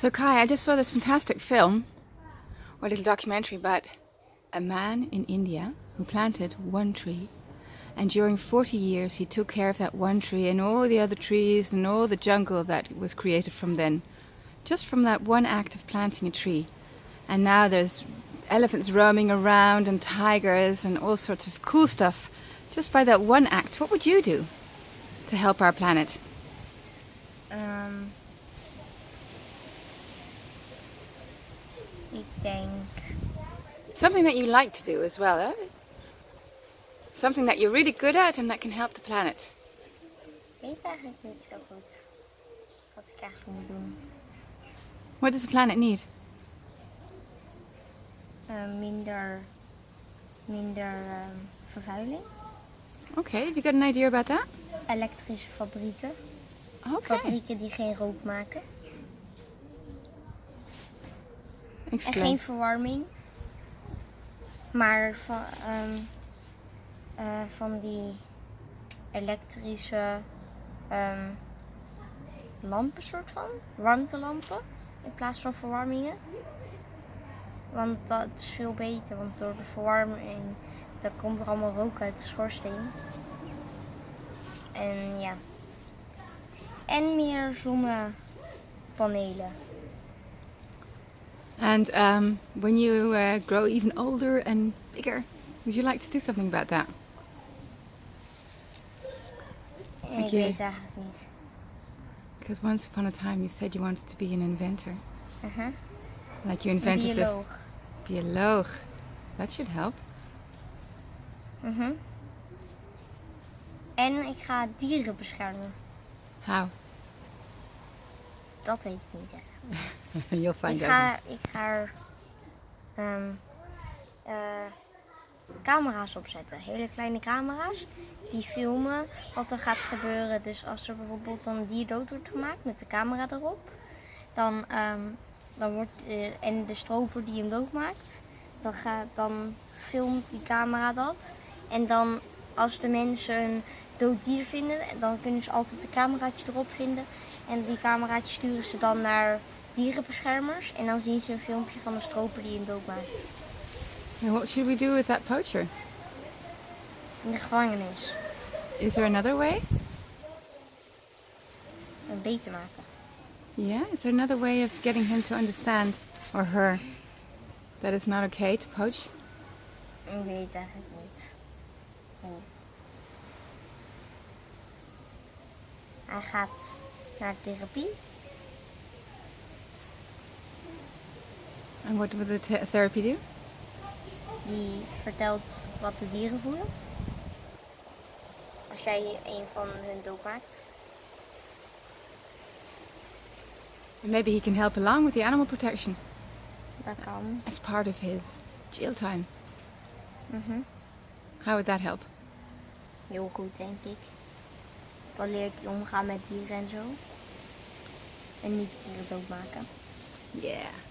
So Kai, I just saw this fantastic film, or little documentary about a man in India who planted one tree and during 40 years he took care of that one tree and all the other trees and all the jungle that was created from then. Just from that one act of planting a tree. And now there's elephants roaming around and tigers and all sorts of cool stuff just by that one act. What would you do to help our planet? Um, denk Something that you like to do as well, eh? Something that you're really good at and that can help the planet. Ik weet eigenlijk niet zo goed wat ik eigenlijk moet doen. What does the planet need? Eh, minder minder ehm, vervuiling. Okay, have you got an idea about that? Elektrische fabrieken. Okay. Fabrieken die geen rook maken. En geen verwarming. Maar van, ehm, eh, van die elektrische ehm, lampen soort van. Warmtelampen. In plaats van verwarmingen. Want dat is veel beter. Want door de verwarming dan komt er allemaal rook uit de schoorsteen. En ja. En meer zonnepanelen. And um, when you uh, grow even older and bigger, would you like to do something about that? En Denk ik je- weet. Because once upon a time you said you wanted to be an inventor. Uh-huh. Like you invented bioloog. the bioloog. That should help. Mhm. En ik ga dieren beschermen. How? Dat weet ik niet echt. You'll find Ik out. ga, ik ga er ehm, eh, camera's opzetten. Hele kleine camera's. Die filmen wat er gaat gebeuren. Dus als er bijvoorbeeld dan een dier dood wordt gemaakt met de camera erop. Dan, ehm, dan wordt, eh, en de stroper die hem doodmaakt. Dan, gaat, dan filmt die camera dat. En dan als de mensen een dood dier vinden. Dan kunnen ze altijd een cameraatje erop vinden. En die cameraatjes sturen ze dan naar dierenbeschermers. En dan zien ze een filmpje van de stroper die hem doodmaakt. And what should we do with that poacher? In de gevangenis. Is there another way? En beter maken. Yeah? Is there another way of getting him to understand, or her, that it's not okay to poach? Ik weet het eigenlijk niet. Hij gaat naar therapie. And what would the th- therapy do? Die vertelt wat de dieren voelen. Als jij een van hun doodmaakt. And maybe he can help along with the animal protection Dat kan. as part of his jail time. Mhm. How would that help? Heel goed, denk ik. Dan leert hij omgaan met dieren en zo. En niet dieren doodmaken. Yeah.